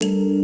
you